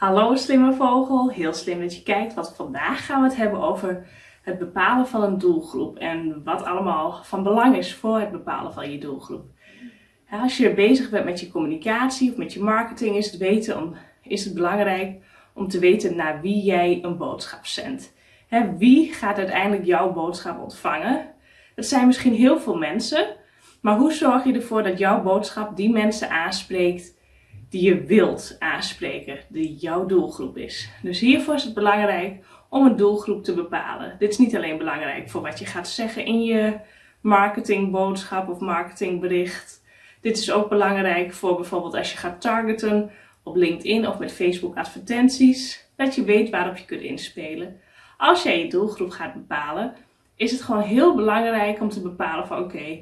Hallo slimme vogel, heel slim dat je kijkt, want vandaag gaan we het hebben over het bepalen van een doelgroep en wat allemaal van belang is voor het bepalen van je doelgroep. Als je bezig bent met je communicatie of met je marketing is het, weten om, is het belangrijk om te weten naar wie jij een boodschap zendt. Wie gaat uiteindelijk jouw boodschap ontvangen? Dat zijn misschien heel veel mensen, maar hoe zorg je ervoor dat jouw boodschap die mensen aanspreekt die je wilt aanspreken, die jouw doelgroep is. Dus hiervoor is het belangrijk om een doelgroep te bepalen. Dit is niet alleen belangrijk voor wat je gaat zeggen in je marketingboodschap of marketingbericht. Dit is ook belangrijk voor bijvoorbeeld als je gaat targeten op LinkedIn of met Facebook advertenties, dat je weet waarop je kunt inspelen. Als jij je doelgroep gaat bepalen, is het gewoon heel belangrijk om te bepalen van oké,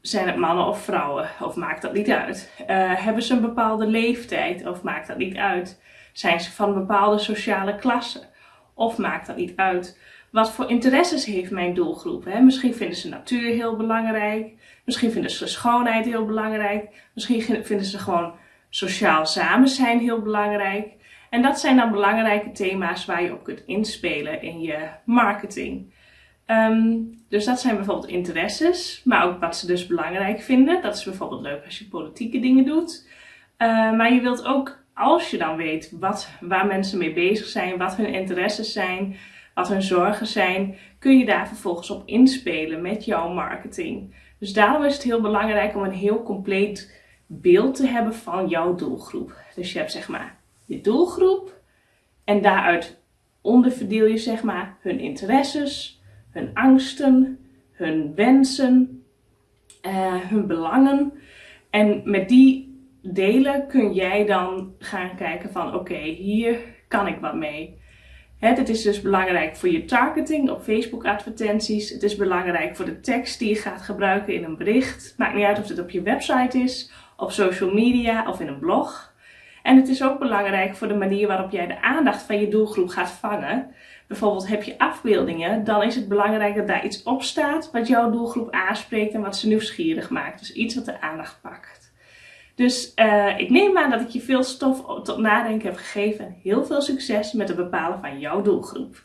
zijn het mannen of vrouwen? Of maakt dat niet uit? Uh, hebben ze een bepaalde leeftijd? Of maakt dat niet uit? Zijn ze van een bepaalde sociale klasse? Of maakt dat niet uit? Wat voor interesses heeft mijn doelgroep? Hè? Misschien vinden ze natuur heel belangrijk. Misschien vinden ze schoonheid heel belangrijk. Misschien vinden ze gewoon sociaal samen zijn heel belangrijk. En dat zijn dan belangrijke thema's waar je op kunt inspelen in je marketing. Ehm, dus dat zijn bijvoorbeeld interesses, maar ook wat ze dus belangrijk vinden. Dat is bijvoorbeeld leuk als je politieke dingen doet. Uh, maar je wilt ook, als je dan weet wat, waar mensen mee bezig zijn, wat hun interesses zijn, wat hun zorgen zijn, kun je daar vervolgens op inspelen met jouw marketing. Dus daarom is het heel belangrijk om een heel compleet beeld te hebben van jouw doelgroep. Dus je hebt zeg maar je doelgroep en daaruit onderverdeel je zeg maar hun interesses, hun angsten, hun wensen, uh, hun belangen. En met die delen kun jij dan gaan kijken van oké, hier kan ik wat mee. Het is dus belangrijk voor je targeting op Facebook advertenties. Het is belangrijk voor de tekst die je gaat gebruiken in een bericht. Maakt niet uit of het op je website is, op social media of in een blog. En het is ook belangrijk voor de manier waarop jij de aandacht van je doelgroep gaat vangen bijvoorbeeld heb je afbeeldingen, dan is het belangrijk dat daar iets op staat wat jouw doelgroep aanspreekt en wat ze nieuwsgierig maakt. Dus iets wat de aandacht pakt. Dus uh, ik neem aan dat ik je veel stof tot nadenken heb gegeven. Heel veel succes met het bepalen van jouw doelgroep.